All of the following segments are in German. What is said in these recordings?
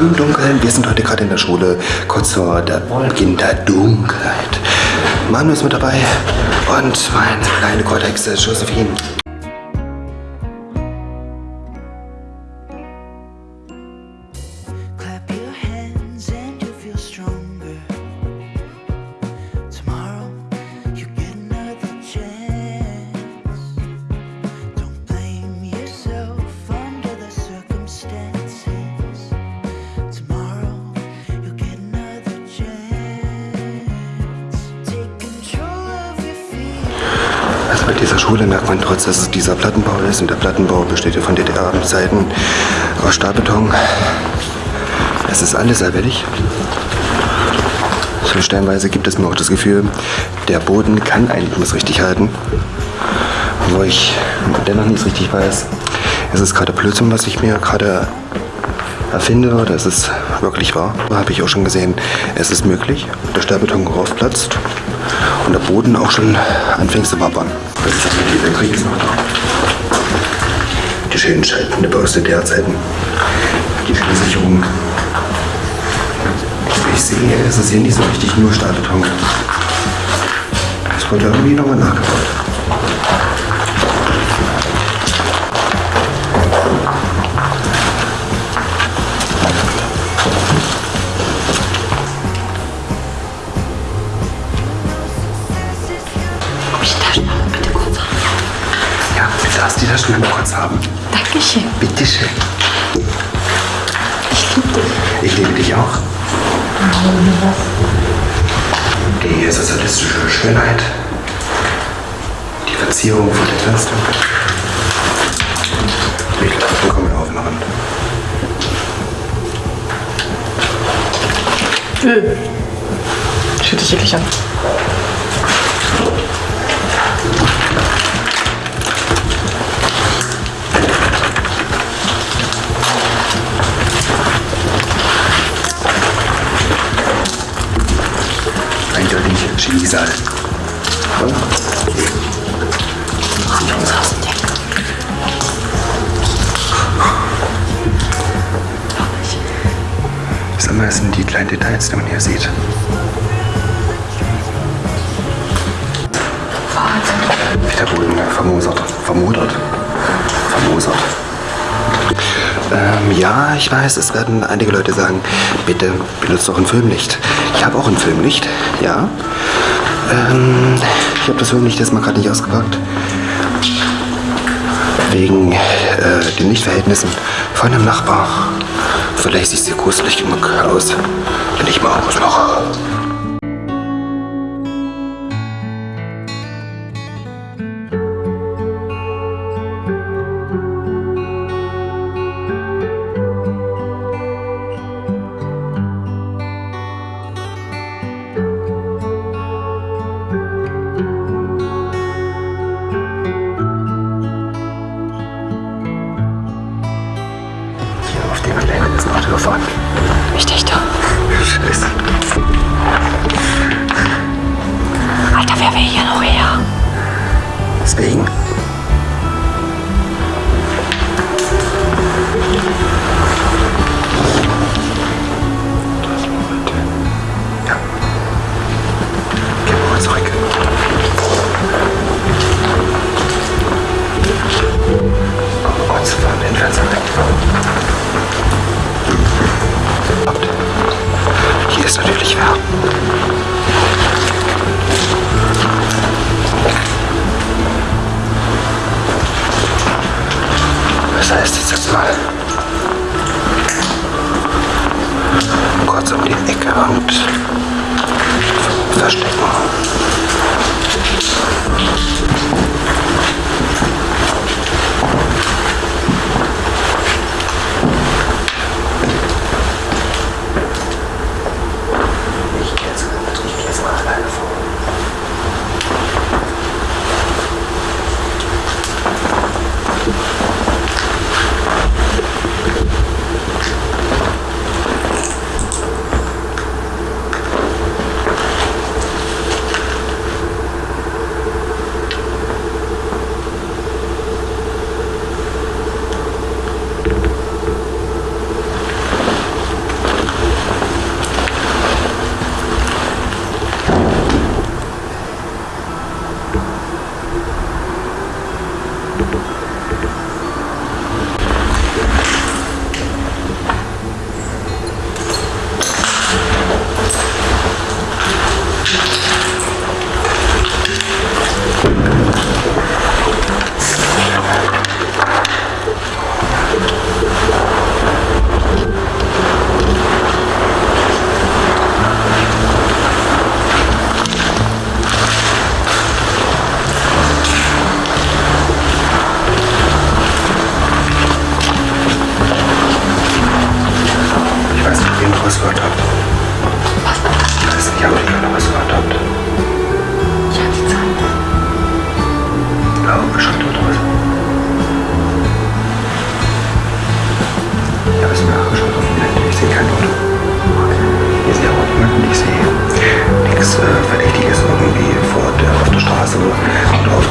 willkommen im Dunkeln. Wir sind heute gerade in der Schule, kurz vor der Beginn der Dunkelheit. Manu ist mit dabei und meine kleine Kortexe Josephine. Bei dieser Schule merkt man trotz, dass es dieser Plattenbau ist. Und der Plattenbau besteht ja von DDR-Seiten aus Stahlbeton. Es ist alles sehr billig. So stellenweise gibt es mir auch das Gefühl, der Boden kann eigentlich nicht richtig halten. Wo ich dennoch nicht richtig weiß, ist es gerade Blödsinn, was ich mir gerade erfinde oder ist es wirklich wahr? Da habe ich auch schon gesehen, es ist möglich. Der Stahlbeton raufplatzt und der Boden auch schon anfängt zu wappern. Das ist also dieser Krieg ist noch da. Die schönen Schaltende aus DDR-Zeiten. Die schöne Sicherung. Ich sehe, ist es hier nicht so richtig nur Stahlbeton. Es wurde irgendwie nochmal nachgebaut. Kurz haben. Dankeschön. Bitteschön. Ich liebe dich. Ich liebe dich auch. Was? Die sozialistische Schönheit. Die Verzierung vor den Fenstern. Die Klappen kommen auf den Rand. Fühlt dich wirklich an. Sag mal, das sind die kleinen Details, die man hier sieht. Wie der Boden vermosert. Vermodert. Vermosert. Ähm, ja, ich weiß, es werden einige Leute sagen, bitte benutzt doch ein Filmlicht. Ich habe auch ein Filmlicht, ja. Ähm, ich habe das jetzt mal gerade nicht ausgepackt. Wegen äh, den Lichtverhältnissen von einem Nachbar. Vielleicht sieht sie gruselig genug aus, wenn ich mal ausmache. Gefahren. Ich dachte, Scheiße. Alter, wer will hier noch her? Deswegen. Das heißt, ich setze mal kurz um die Ecke und verstecken. Oder auf.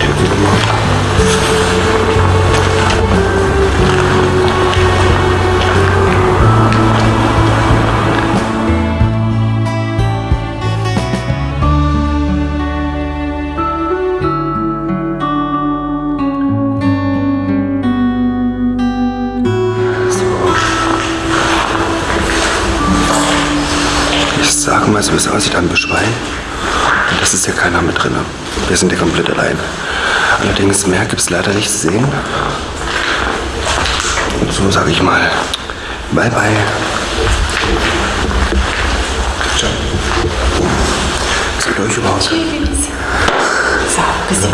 Ich sage mal so, wie es aussieht am Beschwein. Das ist ja keiner mit drin. Wir sind ja komplett allein. Allerdings mehr gibt es leider nicht zu sehen. Und so sage ich mal, bye bye. Ciao. Ist mit euch überhaupt? So, bisschen.